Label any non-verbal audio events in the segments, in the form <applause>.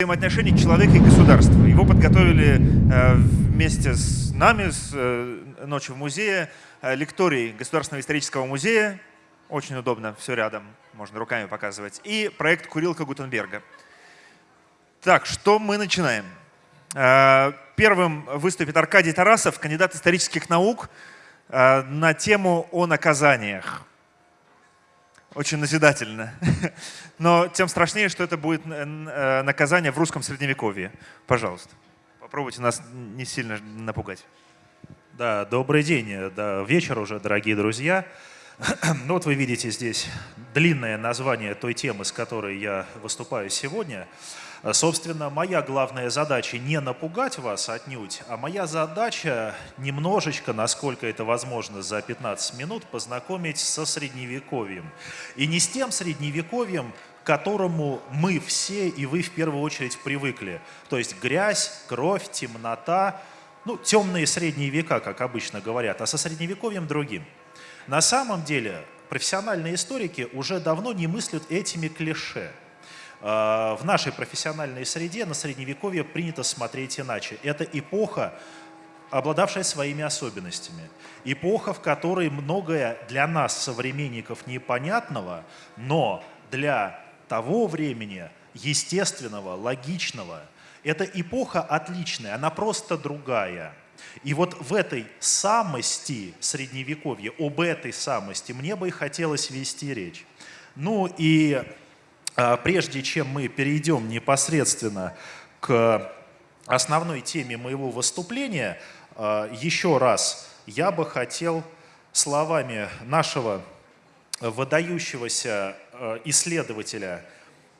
взаимоотношений человека и государства. Его подготовили э, вместе с нами, с э, «Ночью в музее», э, лекторий Государственного исторического музея, очень удобно, все рядом, можно руками показывать, и проект «Курилка Гутенберга». Так, что мы начинаем? Первым выступит Аркадий Тарасов, кандидат исторических наук на тему о наказаниях очень назидательно. <laughs> Но тем страшнее, что это будет э, наказание в русском средневековье. Пожалуйста, попробуйте нас не сильно напугать. Да, добрый день, да, вечер уже, дорогие друзья. <clears throat> Ну вот вы видите здесь длинное название той темы, с которой я выступаю сегодня. Собственно, моя главная задача не напугать вас отнюдь, а моя задача немножечко, насколько это возможно за 15 минут, познакомить со Средневековьем. И не с тем Средневековьем, к которому мы все и вы в первую очередь привыкли. То есть грязь, кровь, темнота, ну, темные средние века, как обычно говорят, а со Средневековьем другим. На самом деле профессиональные историки уже давно не мыслят этими клише – Э, в нашей профессиональной среде на Средневековье принято смотреть иначе. Это эпоха, обладавшая своими особенностями. Эпоха, в которой многое для нас, современников, непонятного, но для того времени естественного, логичного. Это эпоха отличная, она просто другая. И вот в этой самости Средневековья, об этой самости мне бы и хотелось вести речь. Ну и прежде чем мы перейдем непосредственно к основной теме моего выступления, а, еще раз я бы хотел словами нашего выдающегося а, исследователя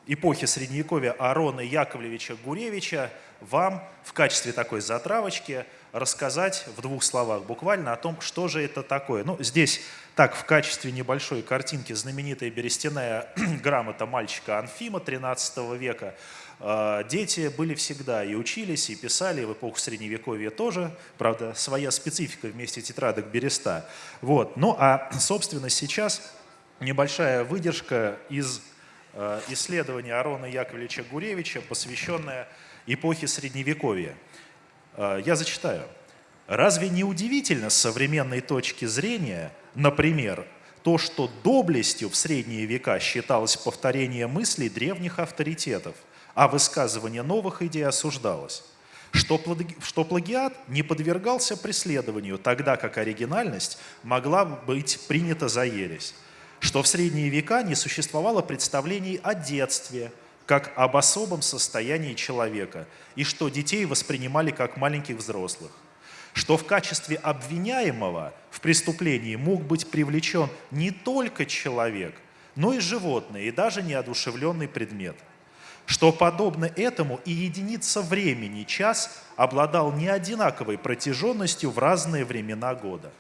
эпохи Средневековья Арона Яковлевича Гуревича вам в качестве такой затравочки рассказать в двух словах буквально о том, что же это такое. Ну, здесь так, в качестве небольшой картинки знаменитая берестяная <clears throat> грамота мальчика Анфима XIII века. А, дети были всегда и учились, и писали, в эпоху Средневековья тоже, правда, своя специфика вместе тетрадок береста. Вот. Ну а, собственно, сейчас небольшая выдержка из а, исследования Арона Яковлевича Гуревича, посвященная эпохе Средневековья. А, я зачитаю. Разве не удивительно с современной точки зрения, например, то, что доблестью в средние века считалось повторение мыслей древних авторитетов, а высказывание новых идей осуждалось? Что, что плагиат не подвергался преследованию, тогда как оригинальность могла быть принята за ересь? Что в средние века не существовало представлений о детстве, как об особом состоянии человека, и что детей воспринимали как маленьких взрослых? что в качестве обвиняемого в преступлении мог быть привлечен не только человек, но и животное, и даже неодушевленный предмет. Что подобно этому и единица времени, час, обладал неодинаковой протяженностью в разные времена года.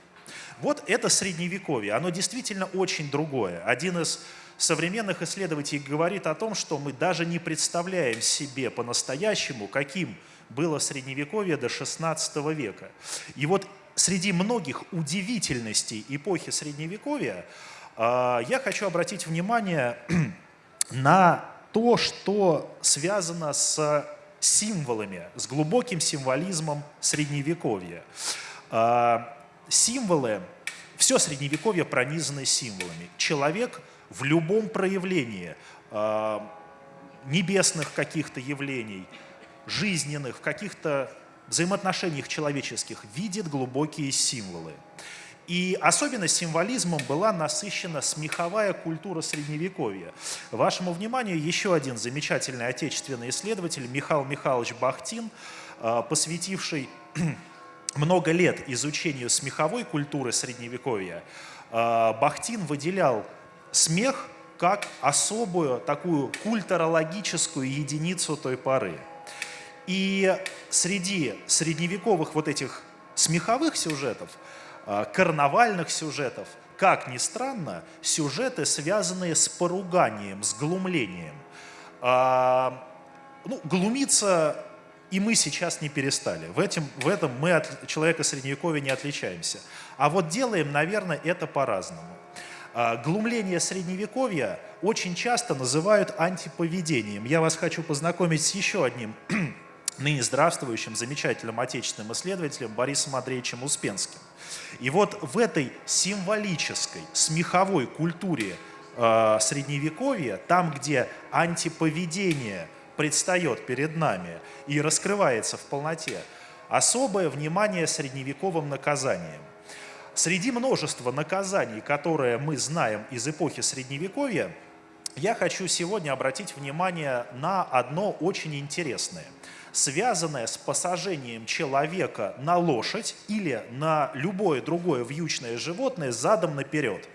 Вот это средневековье, оно действительно очень другое. Один из современных исследователей говорит о том, что мы даже не представляем себе по-настоящему, каким было Средневековье до XVI века. И вот среди многих удивительностей эпохи Средневековья а, я хочу обратить внимание <clears throat> на то, что связано с символами, с глубоким символизмом Средневековья. А, символы, все Средневековье пронизано символами. Человек в любом проявлении а, небесных каких-то явлений, жизненных, каких-то взаимоотношениях человеческих видит глубокие символы. И особенно символизмом была насыщена смеховая культура Средневековья. Вашему вниманию еще один замечательный отечественный исследователь Михаил Михайлович Бахтин, а, посвятивший <clears throat> много лет изучению смеховой культуры Средневековья. А, Бахтин выделял смех как особую такую культурологическую единицу той поры. И среди средневековых вот этих смеховых сюжетов, а, карнавальных сюжетов, как ни странно, сюжеты, связанные с поруганием, с глумлением. А, ну, глумиться и мы сейчас не перестали. В, этом, в этом мы от человека Средневековья не отличаемся. А вот делаем, наверное, это по-разному. А, глумление средневековья очень часто называют антиповедением. Я вас хочу познакомить с еще одним <clears throat> ныне здравствующим, замечательным отечественным исследователем Борисом Андреевичем Успенским. И вот в этой символической, смеховой культуре э, Средневековья, там, где антиповедение предстает перед нами и раскрывается в полноте, особое внимание средневековым наказаниям. Среди множества наказаний, которые мы знаем из эпохи Средневековья, я хочу сегодня обратить внимание на одно очень интересное – связанное с посажением человека на лошадь или на любое другое вьючное животное задом наперед.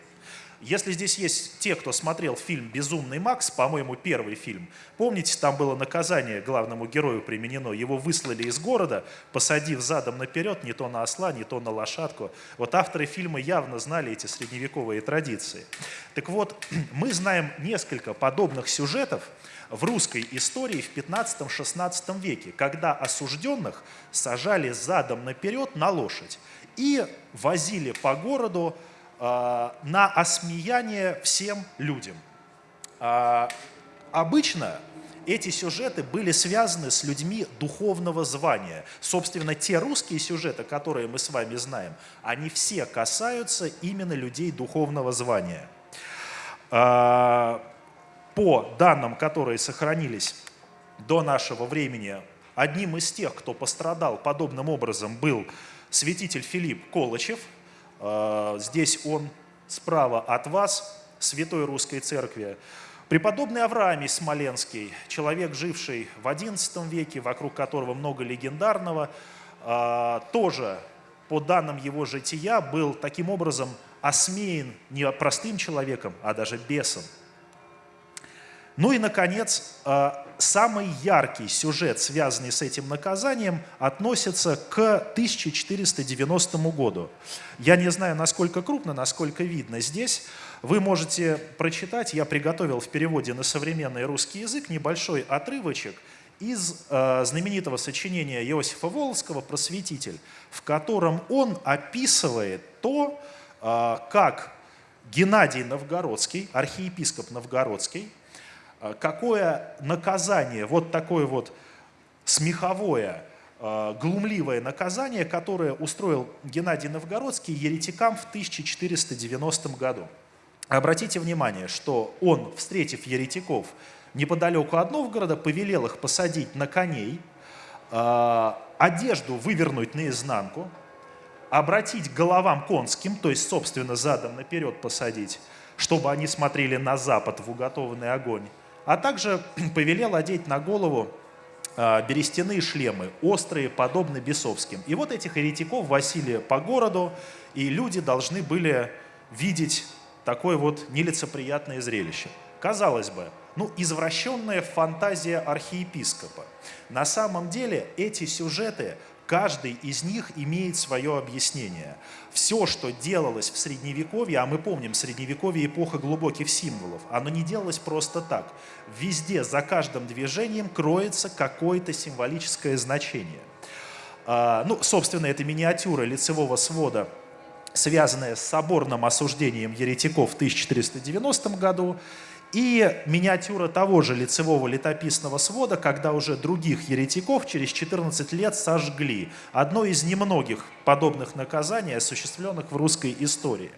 Если здесь есть те, кто смотрел фильм «Безумный Макс», по-моему, первый фильм, помните, там было наказание главному герою применено. Его выслали из города, посадив задом наперед не то на осла, не то на лошадку. Вот авторы фильма явно знали эти средневековые традиции. Так вот, <clears throat> мы знаем несколько подобных сюжетов, в русской истории в 15-16 веке, когда осужденных сажали задом наперед на лошадь и возили по городу на осмеяние всем людям. Э, обычно эти сюжеты были связаны с людьми духовного звания. Собственно, те русские сюжеты, которые мы с вами знаем, они все касаются именно людей духовного звания. А, по данным, которые сохранились до нашего времени, одним из тех, кто пострадал подобным образом, был святитель Филипп Колычев. А, здесь он справа от вас, Святой Русской Церкви. Преподобный Авраамий Смоленский, человек, живший в XI веке, вокруг которого много легендарного, а, тоже по данным его жития был таким образом осмеян не простым человеком, а даже бесом. Ну и, наконец, э, самый яркий сюжет, связанный с этим наказанием, относится к 1490 году. Я не знаю, насколько крупно, насколько видно здесь. Вы можете прочитать, я приготовил в переводе на современный русский язык небольшой отрывочек из э, знаменитого сочинения Иосифа Волоцкого «Просветитель», в котором он описывает то, э, как Геннадий Новгородский, архиепископ Новгородский, а, какое наказание, вот такое вот смеховое, а, глумливое наказание, которое устроил Геннадий Новгородский еретикам в 1490 году. Обратите внимание, что он, встретив еретиков неподалеку от Новгорода, повелел их посадить на коней, а, одежду вывернуть наизнанку, обратить головам конским, то есть, собственно, задом наперед посадить, чтобы они смотрели на запад в уготованный огонь, а также <clears throat> повелел одеть на голову а, берестяные шлемы, острые, подобно бесовским. И вот этих еретиков возили по городу, и люди должны были видеть такое вот нелицеприятное зрелище. Казалось бы, ну, извращенная фантазия архиепископа. На самом деле эти сюжеты Каждый из них имеет свое объяснение. Все, что делалось в Средневековье, а мы помним, Средневековье – эпоха глубоких символов, оно не делалось просто так. Везде, за каждым движением кроется какое-то символическое значение. А, ну, собственно, это миниатюра лицевого свода, связанная с соборным осуждением еретиков в 1490 году, и миниатюра того же лицевого летописного свода, когда уже других еретиков через 14 лет сожгли. Одно из немногих подобных наказаний, осуществленных в русской истории.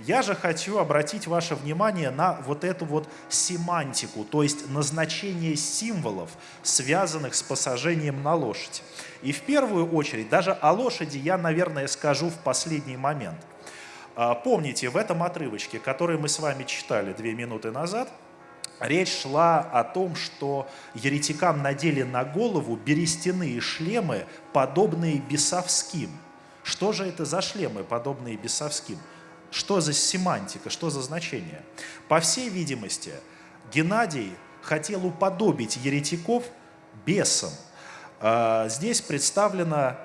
Я же хочу обратить ваше внимание на вот эту вот семантику, то есть назначение символов, связанных с посажением на лошадь. И в первую очередь, даже о лошади я, наверное, скажу в последний момент – помните, в этом отрывочке, который мы с вами читали две минуты назад, речь шла о том, что еретикам надели на голову берестяные шлемы, подобные бесовским. Что же это за шлемы, подобные бесовским? Что за семантика, что за значение? По всей видимости, Геннадий хотел уподобить еретиков бесам. А, здесь представлена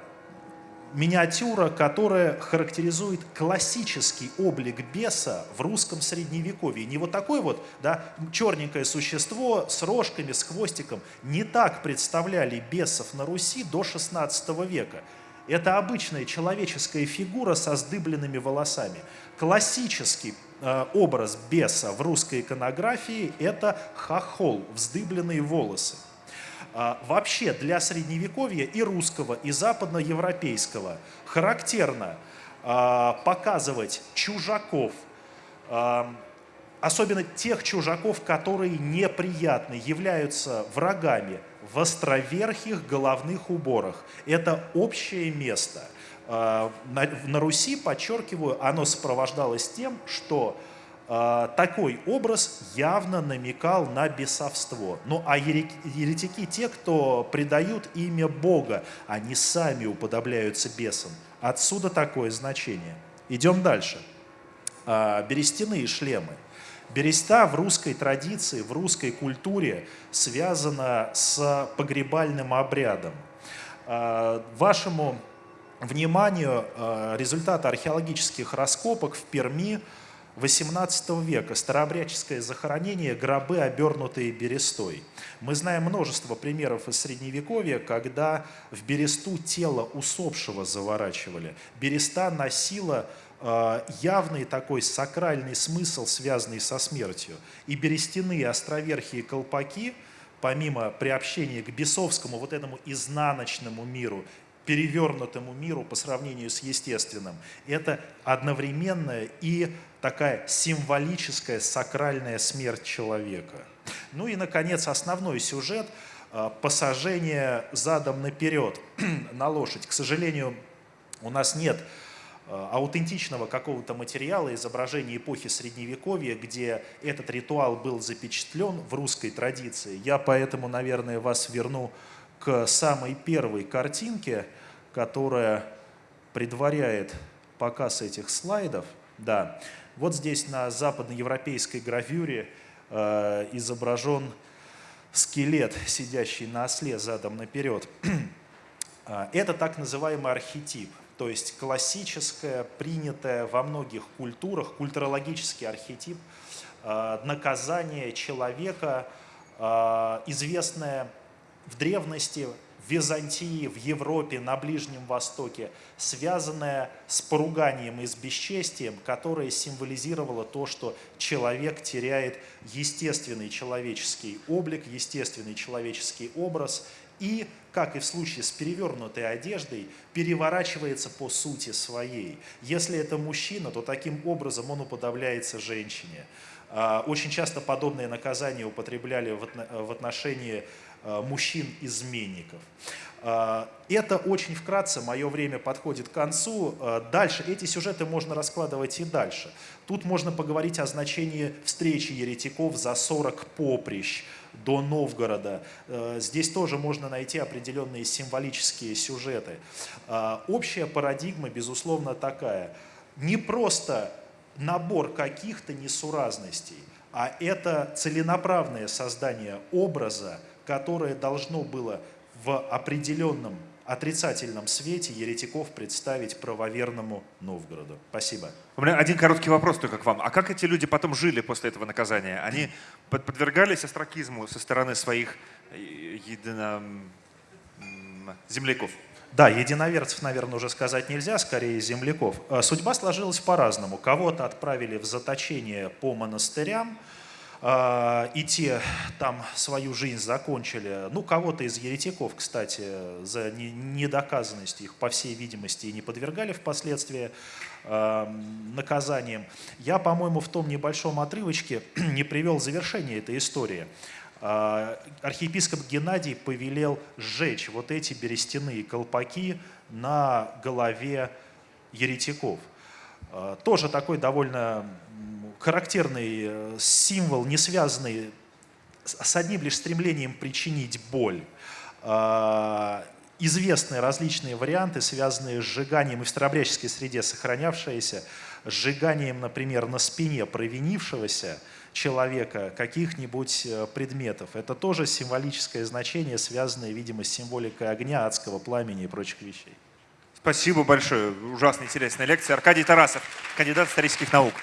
миниатюра, которая характеризует классический облик беса в русском средневековье. Не вот такое вот да, черненькое существо с рожками, с хвостиком. Не так представляли бесов на Руси до XVI века. Это обычная человеческая фигура со сдыбленными волосами. Классический э, образ беса в русской иконографии – это хохол, вздыбленные волосы. А, вообще для средневековья и русского, и западноевропейского характерно а, показывать чужаков, а, особенно тех чужаков, которые неприятны, являются врагами в островерхих головных уборах. Это общее место. На, на Руси, подчеркиваю, оно сопровождалось тем, что такой образ явно намекал на бесовство. Ну а еретики те, кто предают имя Бога, они сами уподобляются бесам. Отсюда такое значение. Идем дальше. А, берестяные шлемы. Береста в русской традиции, в русской культуре связана с погребальным обрядом. А, вашему вниманию результаты археологических раскопок в Перми – 18 века старообрядческое захоронение, гробы, обернутые берестой. Мы знаем множество примеров из Средневековья, когда в бересту тело усопшего заворачивали. Береста носила э, явный такой сакральный смысл, связанный со смертью. И берестяные островерхие колпаки, помимо приобщения к бесовскому, вот этому изнаночному миру, перевернутому миру по сравнению с естественным. Это одновременная и такая символическая сакральная смерть человека. Ну и, наконец, основной сюжет а, – посажение задом наперед <clears throat> на лошадь. К сожалению, у нас нет а, аутентичного какого-то материала, изображения эпохи Средневековья, где этот ритуал был запечатлен в русской традиции. Я поэтому, наверное, вас верну к самой первой картинке, которая предваряет показ этих слайдов. Да, вот здесь на западноевропейской гравюре э, изображен скелет, сидящий на осле задом наперед. Э, <clears throat> это так называемый архетип, то есть классическое, принятое во многих культурах, культурологический архетип э, наказания человека, э, известное в древности в Византии, в Европе, на Ближнем Востоке, связанная с поруганием и с бесчестием, которое символизировало то, что человек теряет естественный человеческий облик, естественный человеческий образ и, как и в случае с перевернутой одеждой, переворачивается по сути своей. Если это мужчина, то таким образом он уподобляется женщине. А, очень часто подобные наказания употребляли в отношении мужчин-изменников. Э, это очень вкратце, мое время подходит к концу. Э, дальше, эти сюжеты можно раскладывать и дальше. Тут можно поговорить о значении встречи еретиков за 40 поприщ до Новгорода. Здесь тоже можно найти определенные символические сюжеты. Общая парадигма, безусловно, такая. Не просто набор каких-то несуразностей, а это целенаправленное создание образа, которое должно было в определенном отрицательном свете еретиков представить правоверному Новгороду. Спасибо. У меня один короткий вопрос только к вам. А как эти люди потом жили после этого наказания? Они подвергались астракизму со стороны своих э, едино... земляков? Да, единоверцев, наверное, уже сказать нельзя, скорее земляков. Э, судьба сложилась по-разному. Кого-то отправили в заточение по монастырям, и те там свою жизнь закончили. Ну, кого-то из еретиков, кстати, за недоказанность их, по всей видимости, и не подвергали впоследствии а, наказанием. Я, по-моему, в том небольшом отрывочке <clears throat> не привел завершение этой истории. А, архиепископ Геннадий повелел сжечь вот эти берестяные колпаки на голове еретиков. Тоже такой довольно характерный э, символ, не связанный с одним лишь стремлением причинить боль. А, известны различные варианты, связанные с сжиганием и в старообрядческой среде сохранявшиеся, сжиганием, например, на спине провинившегося человека каких-нибудь э, предметов. Это тоже символическое значение, связанное, видимо, с символикой огня, адского пламени и прочих вещей. Спасибо большое. Ужасно интересная лекция. Аркадий Тарасов, кандидат исторических наук.